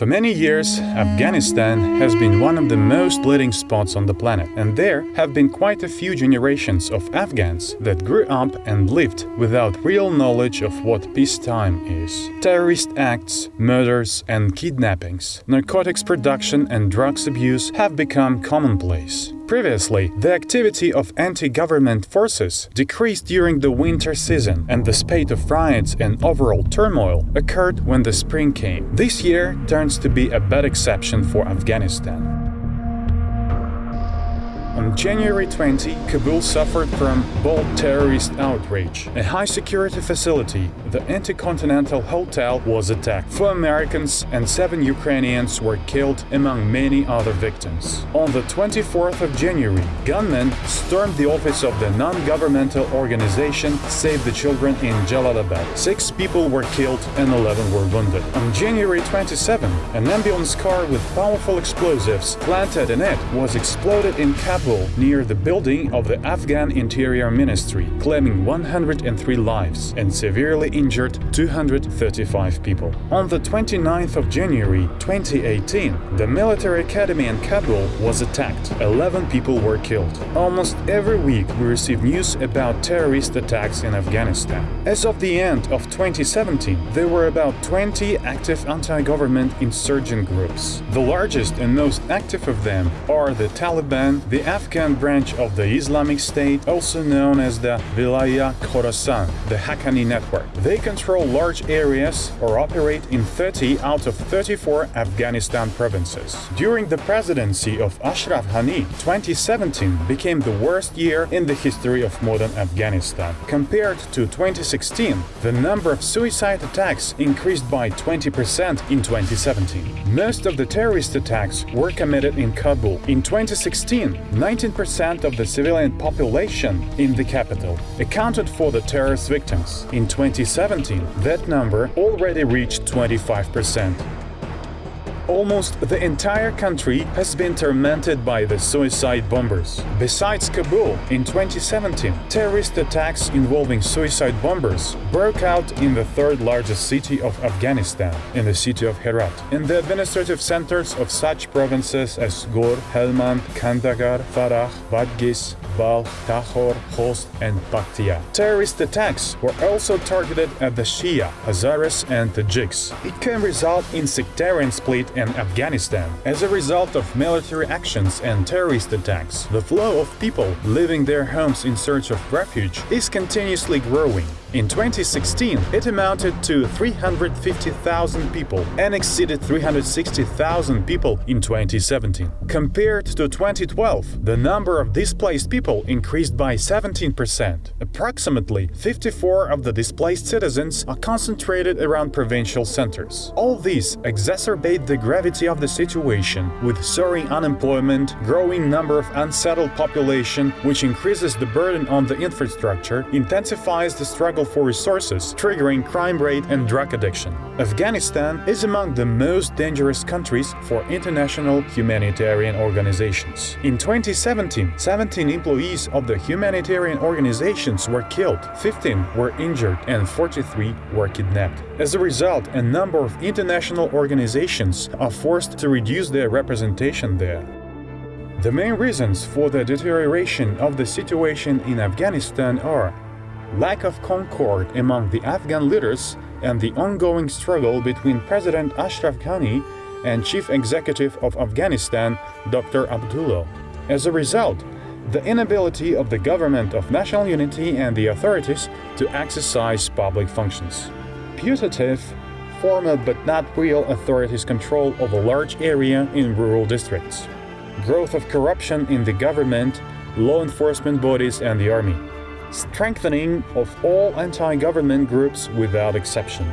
For many years, Afghanistan has been one of the most leading spots on the planet, and there have been quite a few generations of Afghans that grew up and lived without real knowledge of what peacetime is. Terrorist acts, murders and kidnappings, narcotics production and drugs abuse have become commonplace. Previously, the activity of anti-government forces decreased during the winter season and the spate of riots and overall turmoil occurred when the spring came. This year turns to be a bad exception for Afghanistan. On January 20, Kabul suffered from bold terrorist outrage. A high-security facility, the Intercontinental Hotel, was attacked. Four Americans and seven Ukrainians were killed, among many other victims. On the 24th of January, gunmen stormed the office of the non-governmental organization Save the Children in Jalalabad. Six people were killed and 11 were wounded. On January 27, an ambulance car with powerful explosives planted in it was exploded in Kabul near the building of the Afghan Interior Ministry, claiming 103 lives and severely injured 235 people. On the 29th of January 2018, the military academy in Kabul was attacked. 11 people were killed. Almost every week we receive news about terrorist attacks in Afghanistan. As of the end of 2017, there were about 20 active anti-government insurgent groups. The largest and most active of them are the Taliban, the Afghan branch of the Islamic State, also known as the Wilaya Khorasan, the Haqqani network. They control large areas or operate in 30 out of 34 Afghanistan provinces. During the presidency of Ashraf Ghani, 2017 became the worst year in the history of modern Afghanistan. Compared to 2016, the number of suicide attacks increased by 20% in 2017. Most of the terrorist attacks were committed in Kabul. In 2016, 19% of the civilian population in the capital accounted for the terrorist victims. In 2017, that number already reached 25%. Almost the entire country has been tormented by the suicide bombers. Besides Kabul, in 2017, terrorist attacks involving suicide bombers broke out in the third largest city of Afghanistan, in the city of Herat, in the administrative centers of such provinces as Ghor, Helmand, Kandahar, Farah, Badghis, Balkh, Takhar, Khost and Paktia. Terrorist attacks were also targeted at the Shia, Hazaras and Tajiks. It can result in sectarian split in Afghanistan. As a result of military actions and terrorist attacks, the flow of people leaving their homes in search of refuge is continuously growing. In 2016, it amounted to 350,000 people and exceeded 360,000 people in 2017. Compared to 2012, the number of displaced people increased by 17%. Approximately 54 of the displaced citizens are concentrated around provincial centers. All these exacerbate the gravity of the situation, with soaring unemployment, growing number of unsettled population, which increases the burden on the infrastructure, intensifies the struggle struggle for resources, triggering crime rate and drug addiction. Afghanistan is among the most dangerous countries for international humanitarian organizations. In 2017, 17 employees of the humanitarian organizations were killed, 15 were injured and 43 were kidnapped. As a result, a number of international organizations are forced to reduce their representation there. The main reasons for the deterioration of the situation in Afghanistan are lack of concord among the Afghan leaders and the ongoing struggle between President Ashraf Ghani and Chief Executive of Afghanistan, Dr. Abdullah. As a result, the inability of the government of national unity and the authorities to exercise public functions. Putative, formal but not real authorities control of a large area in rural districts. Growth of corruption in the government, law enforcement bodies and the army strengthening of all anti-government groups without exception,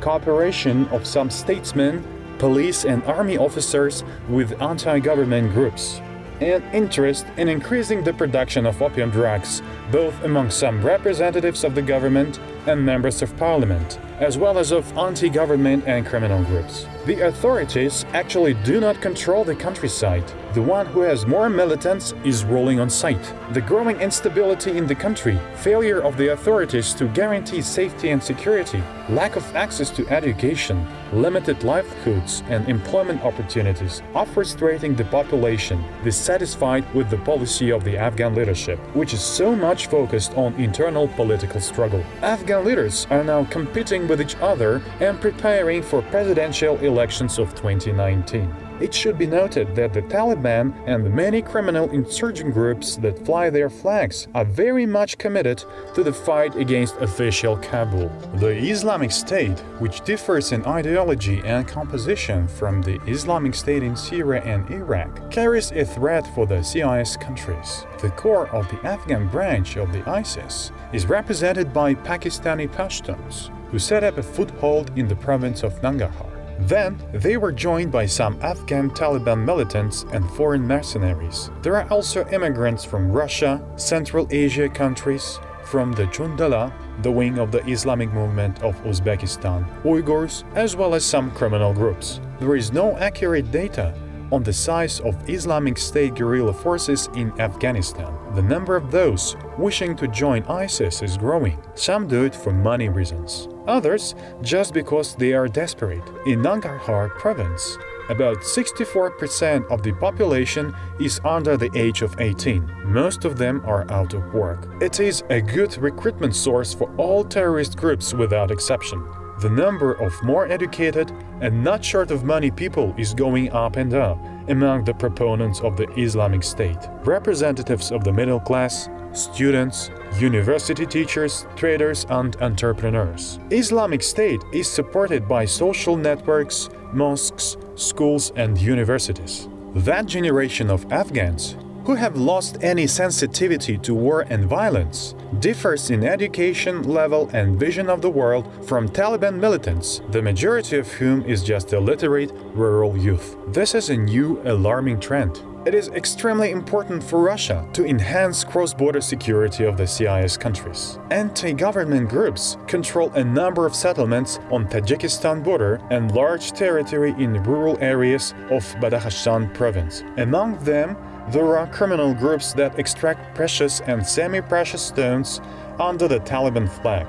cooperation of some statesmen, police and army officers with anti-government groups, and interest in increasing the production of opium drugs, both among some representatives of the government and members of parliament, as well as of anti-government and criminal groups. The authorities actually do not control the countryside. The one who has more militants is ruling on site. The growing instability in the country, failure of the authorities to guarantee safety and security, lack of access to education, limited livelihoods and employment opportunities are frustrating the population dissatisfied with the policy of the Afghan leadership, which is so much focused on internal political struggle. Afghan leaders are now competing with each other and preparing for presidential elections of 2019. It should be noted that the Taliban and the many criminal insurgent groups that fly their flags are very much committed to the fight against official Kabul. The Islamic State, which differs in ideology and composition from the Islamic State in Syria and Iraq, carries a threat for the CIS countries. The core of the Afghan branch of the ISIS is represented by Pakistani Pashtuns, who set up a foothold in the province of Nangarhar. Then, they were joined by some Afghan Taliban militants and foreign mercenaries. There are also immigrants from Russia, Central Asia countries, from the Jundallah, the wing of the Islamic movement of Uzbekistan, Uyghurs, as well as some criminal groups. There is no accurate data on the size of Islamic State guerrilla forces in Afghanistan. The number of those wishing to join ISIS is growing. Some do it for money reasons. Others just because they are desperate. In Nangarhar province, about 64% of the population is under the age of 18. Most of them are out of work. It is a good recruitment source for all terrorist groups without exception. The number of more educated and not short of money people is going up and up among the proponents of the Islamic State. Representatives of the middle class, students, university teachers, traders and entrepreneurs. Islamic State is supported by social networks, mosques, schools and universities. That generation of Afghans who have lost any sensitivity to war and violence, differs in education level and vision of the world from Taliban militants, the majority of whom is just illiterate rural youth. This is a new alarming trend. It is extremely important for Russia to enhance cross-border security of the CIS countries. Anti-government groups control a number of settlements on Tajikistan border and large territory in rural areas of Badakhshan province. Among them, there are criminal groups that extract precious and semi-precious stones under the Taliban flag.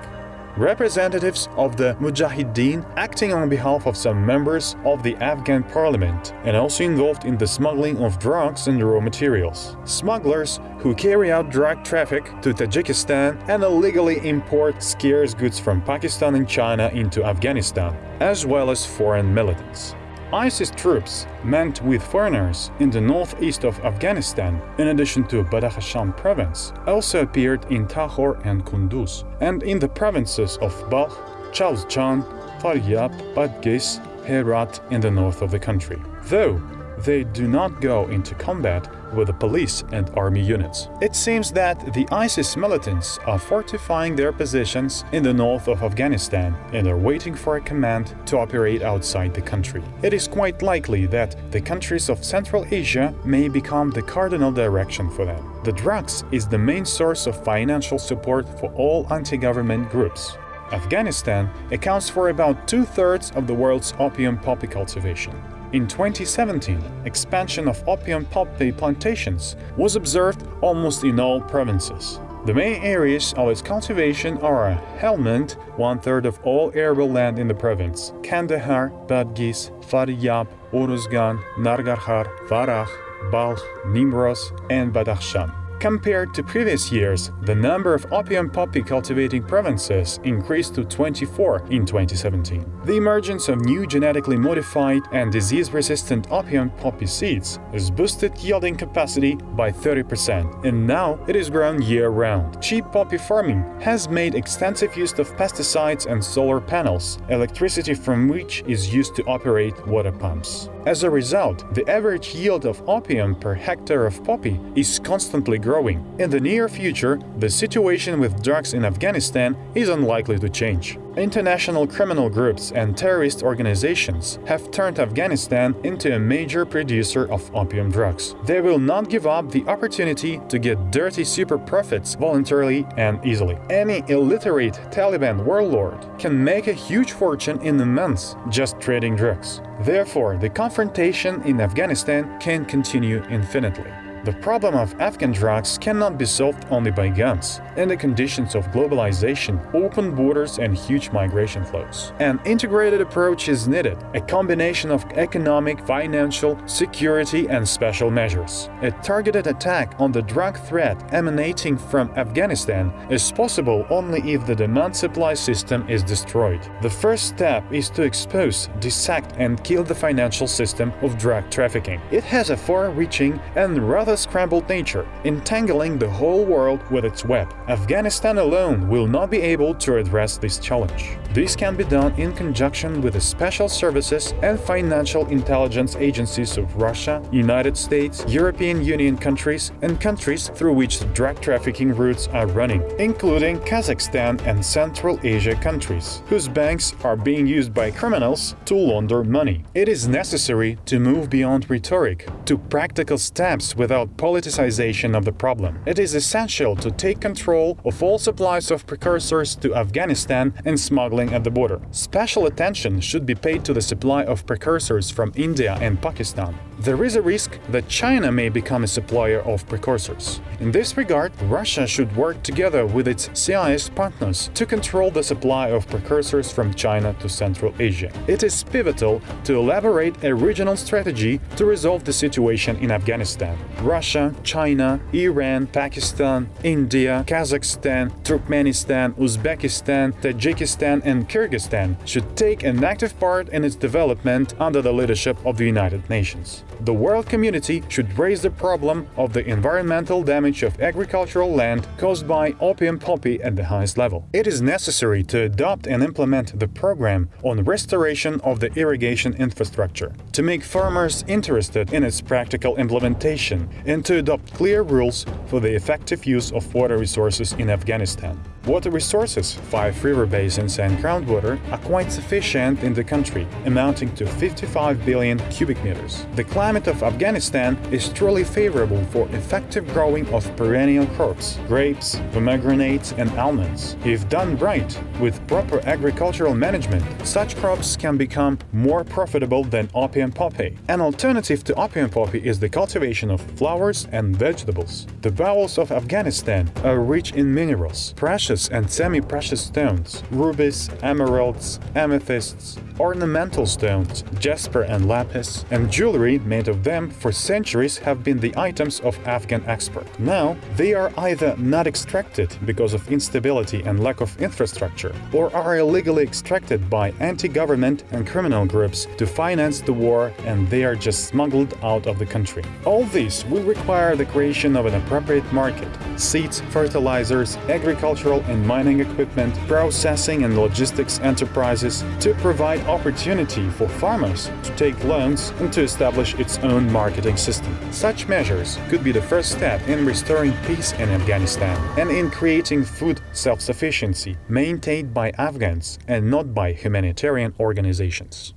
Representatives of the Mujahideen acting on behalf of some members of the Afghan parliament and also involved in the smuggling of drugs and raw materials. Smugglers who carry out drug traffic to Tajikistan and illegally import scarce goods from Pakistan and China into Afghanistan, as well as foreign militants. ISIS troops, meant with foreigners in the northeast of Afghanistan, in addition to Badakhshan province, also appeared in Takhar and Kunduz, and in the provinces of Balkh, Jawzjan, Faryab, Badghis, Herat in the north of the country. Though they do not go into combat with the police and army units. It seems that the ISIS militants are fortifying their positions in the north of Afghanistan and are waiting for a command to operate outside the country. It is quite likely that the countries of Central Asia may become the cardinal direction for them. The drugs is the main source of financial support for all anti-government groups. Afghanistan accounts for about two-thirds of the world's opium poppy cultivation. In 2017, expansion of opium poppy plantations was observed almost in all provinces. The main areas of its cultivation are Helmand, one-third of all arable land in the province, Kandahar, Badghis, Faryab, Uruzgan, Nangarhar, Farah, Balkh, Nimroz, and Badakhshan. Compared to previous years, the number of opium poppy cultivating provinces increased to 24 in 2017. The emergence of new genetically modified and disease-resistant opium poppy seeds has boosted yielding capacity by 30%, and now it is grown year-round. Cheap poppy farming has made extensive use of pesticides and solar panels, electricity from which is used to operate water pumps. As a result, the average yield of opium per hectare of poppy is constantly growing growing. In the near future, the situation with drugs in Afghanistan is unlikely to change. International criminal groups and terrorist organizations have turned Afghanistan into a major producer of opium drugs. They will not give up the opportunity to get dirty super profits voluntarily and easily. Any illiterate Taliban warlord can make a huge fortune in a month just trading drugs. Therefore, the confrontation in Afghanistan can continue infinitely. The problem of Afghan drugs cannot be solved only by guns. In the conditions of globalization, open borders and huge migration flows. An integrated approach is needed, a combination of economic, financial, security and special measures. A targeted attack on the drug threat emanating from Afghanistan is possible only if the demand-supply system is destroyed. The first step is to expose, dissect and kill the financial system of drug trafficking. It has a far-reaching and rather a scrambled nature, entangling the whole world with its web. Afghanistan alone will not be able to address this challenge. This can be done in conjunction with the special services and financial intelligence agencies of Russia, United States, European Union countries, and countries through which drug trafficking routes are running, including Kazakhstan and Central Asia countries, whose banks are being used by criminals to launder money. It is necessary to move beyond rhetoric to practical steps without politicization of the problem. It is essential to take control of all supplies of precursors to Afghanistan and smuggling at the border. Special attention should be paid to the supply of precursors from India and Pakistan. There is a risk that China may become a supplier of precursors. In this regard, Russia should work together with its CIS partners to control the supply of precursors from China to Central Asia. It is pivotal to elaborate a regional strategy to resolve the situation in Afghanistan. Russia, China, Iran, Pakistan, India, Kazakhstan, Turkmenistan, Uzbekistan, Tajikistan and Kyrgyzstan should take an active part in its development under the leadership of the United Nations. The world community should raise the problem of the environmental damage of agricultural land caused by opium poppy at the highest level. It is necessary to adopt and implement the program on restoration of the irrigation infrastructure, to make farmers interested in its practical implementation, and to adopt clear rules for the effective use of water resources in Afghanistan. Water resources, five river basins and groundwater, are quite sufficient in the country, amounting to 55 billion cubic meters. The climate of Afghanistan is truly favorable for effective growing of perennial crops, grapes, pomegranates and almonds. If done right, with proper agricultural management, such crops can become more profitable than opium poppy. An alternative to opium poppy is the cultivation of flowers and vegetables. The bowels of Afghanistan are rich in minerals, precious precious and semi-precious stones, rubies, emeralds, amethysts, ornamental stones, jasper and lapis, and jewelry made of them for centuries have been the items of Afghan export. Now, they are either not extracted because of instability and lack of infrastructure, or are illegally extracted by anti-government and criminal groups to finance the war and they are just smuggled out of the country. All this will require the creation of an appropriate market, seeds, fertilizers, agricultural and mining equipment, processing and logistics enterprises to provide opportunity for farmers to take loans and to establish its own marketing system. Such measures could be the first step in restoring peace in Afghanistan and in creating food self-sufficiency maintained by Afghans and not by humanitarian organizations.